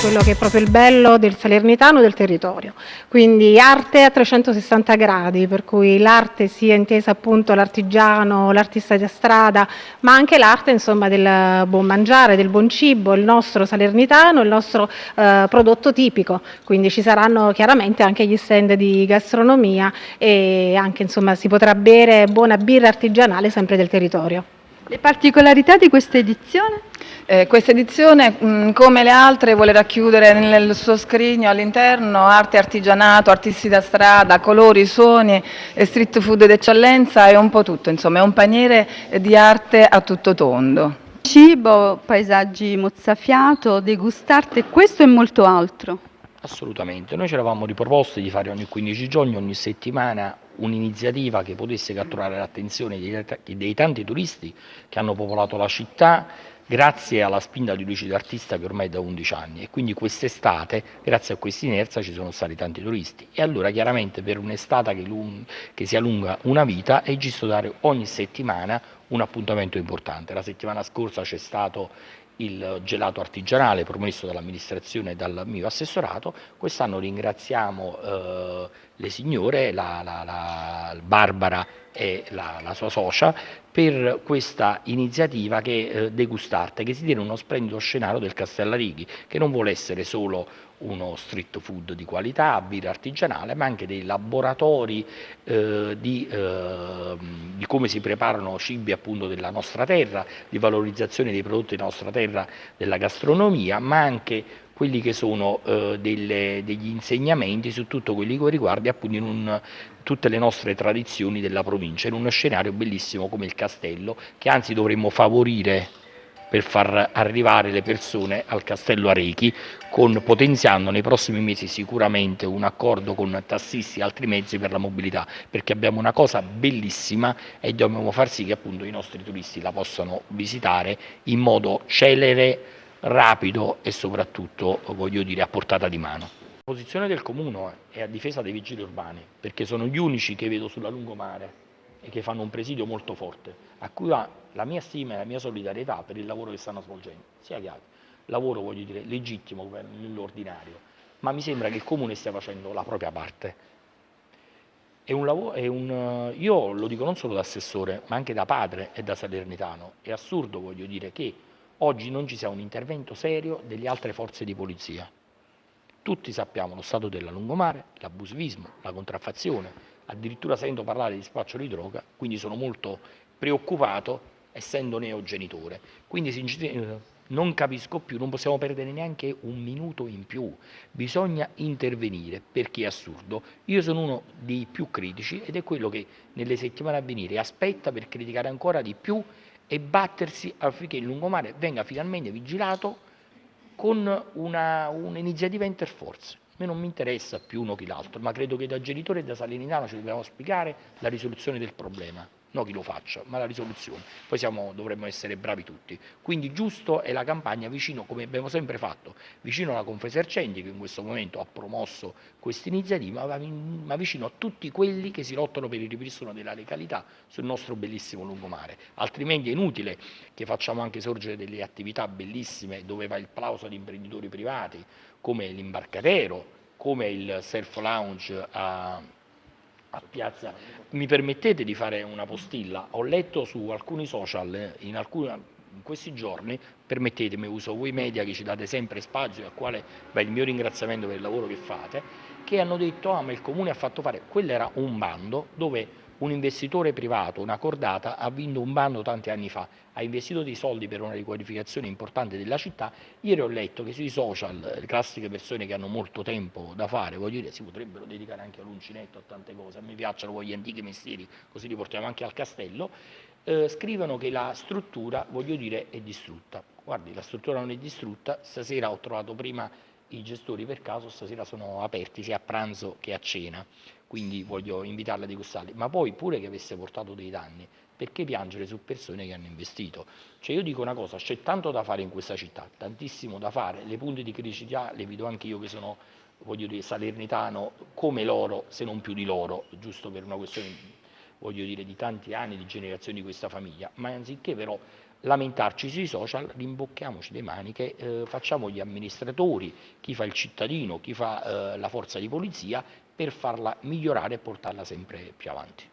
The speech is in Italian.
quello che è proprio il bello del salernitano del territorio. Quindi arte a 360 gradi, per cui l'arte sia intesa appunto l'artigiano, l'artista di strada, ma anche l'arte insomma del buon mangiare, del buon cibo, il nostro salernitano, il nostro eh, prodotto tipico. Quindi ci saranno chiaramente anche gli stand di gastronomia e anche insomma si potrà bere buona birra artigianale sempre del territorio. Le particolarità di questa edizione? Eh, questa edizione, mh, come le altre, vuole racchiudere nel suo scrigno all'interno arte artigianato, artisti da strada, colori, suoni, street food d'eccellenza e un po' tutto, insomma è un paniere di arte a tutto tondo. Cibo, paesaggi mozzafiato, degustarte, questo e molto altro. Assolutamente, noi ci eravamo riproposti di fare ogni 15 giorni, ogni settimana un'iniziativa che potesse catturare l'attenzione dei, dei tanti turisti che hanno popolato la città grazie alla spinta di Luigi D'Artista che ormai è da 11 anni. E quindi quest'estate grazie a questa inerzia ci sono stati tanti turisti. E allora chiaramente per un'estate che, che si allunga una vita è giusto dare ogni settimana un appuntamento importante. La settimana scorsa c'è stato il gelato artigianale promesso dall'amministrazione e dal mio assessorato, quest'anno ringraziamo eh, le signore, la, la, la Barbara e la, la, sua socia per questa iniziativa che eh, degustarte, che si tiene uno splendido scenario del Castellarighi, che non vuole essere solo uno street food di qualità, birra artigianale, ma anche dei laboratori eh, di, eh, di, come si preparano cibi appunto della nostra terra, di valorizzazione dei prodotti della nostra terra, della gastronomia, ma anche quelli che sono eh, delle, degli insegnamenti su tutto quello che riguarda appunto un, tutte le nostre tradizioni della provincia, in uno scenario bellissimo come il castello, che anzi dovremmo favorire per far arrivare le persone al Castello Arechi, con, potenziando nei prossimi mesi sicuramente un accordo con tassisti e altri mezzi per la mobilità, perché abbiamo una cosa bellissima e dobbiamo far sì che appunto i nostri turisti la possano visitare in modo celere, rapido e soprattutto voglio dire a portata di mano. La posizione del Comune è a difesa dei vigili urbani, perché sono gli unici che vedo sulla lungomare e che fanno un presidio molto forte, a cui va la mia stima e la mia solidarietà per il lavoro che stanno svolgendo, sia chiaro, lavoro voglio dire legittimo nell'ordinario, ma mi sembra che il Comune stia facendo la propria parte. Lavoro, un, io lo dico non solo da assessore, ma anche da padre e da salernitano, è assurdo voglio dire che oggi non ci sia un intervento serio delle altre forze di polizia. Tutti sappiamo lo stato della lungomare, l'abusivismo, la contraffazione, addirittura sento parlare di spaccio di droga, quindi sono molto preoccupato essendo neogenitore. Quindi non capisco più, non possiamo perdere neanche un minuto in più, bisogna intervenire perché è assurdo. Io sono uno dei più critici ed è quello che nelle settimane a venire aspetta per criticare ancora di più e battersi affinché il lungomare venga finalmente vigilato con un'iniziativa un interforze me non mi interessa più uno che l'altro, ma credo che da genitore e da salernitano ci dobbiamo spiegare la risoluzione del problema, non chi lo faccia, ma la risoluzione. Poi siamo, dovremmo essere bravi tutti. Quindi giusto è la campagna vicino, come abbiamo sempre fatto, vicino alla Confesercenti che in questo momento ha promosso questa iniziativa, ma vicino a tutti quelli che si lottano per il ripristino della legalità sul nostro bellissimo lungomare. Altrimenti è inutile che facciamo anche sorgere delle attività bellissime dove va il plauso ad imprenditori privati, come l'imbarcadero, come il surf lounge a, a Piazza. Mi permettete di fare una postilla? Ho letto su alcuni social, in, alcuni, in questi giorni, permettetemi, uso voi media che ci date sempre spazio e al quale va il mio ringraziamento per il lavoro che fate, che hanno detto ah ma il comune ha fatto fare, quello era un bando dove un investitore privato, una cordata, ha vinto un bando tanti anni fa, ha investito dei soldi per una riqualificazione importante della città, ieri ho letto che sui social, le classiche persone che hanno molto tempo da fare, voglio dire, si potrebbero dedicare anche all'uncinetto, a tante cose, a me piacciono gli antichi mestieri, così li portiamo anche al castello, eh, scrivono che la struttura, voglio dire, è distrutta. Guardi, la struttura non è distrutta, stasera ho trovato prima i gestori per caso stasera sono aperti sia a pranzo che a cena, quindi voglio invitarla a degustarli, ma poi pure che avesse portato dei danni, perché piangere su persone che hanno investito? Cioè io dico una cosa, c'è tanto da fare in questa città, tantissimo da fare, le punte di criticità le vedo anche io che sono, voglio dire, salernitano come loro, se non più di loro, giusto per una questione voglio dire, di tanti anni, di generazioni di questa famiglia, ma anziché però lamentarci sui social, rimbocchiamoci le maniche, eh, facciamo gli amministratori, chi fa il cittadino, chi fa eh, la forza di polizia, per farla migliorare e portarla sempre più avanti.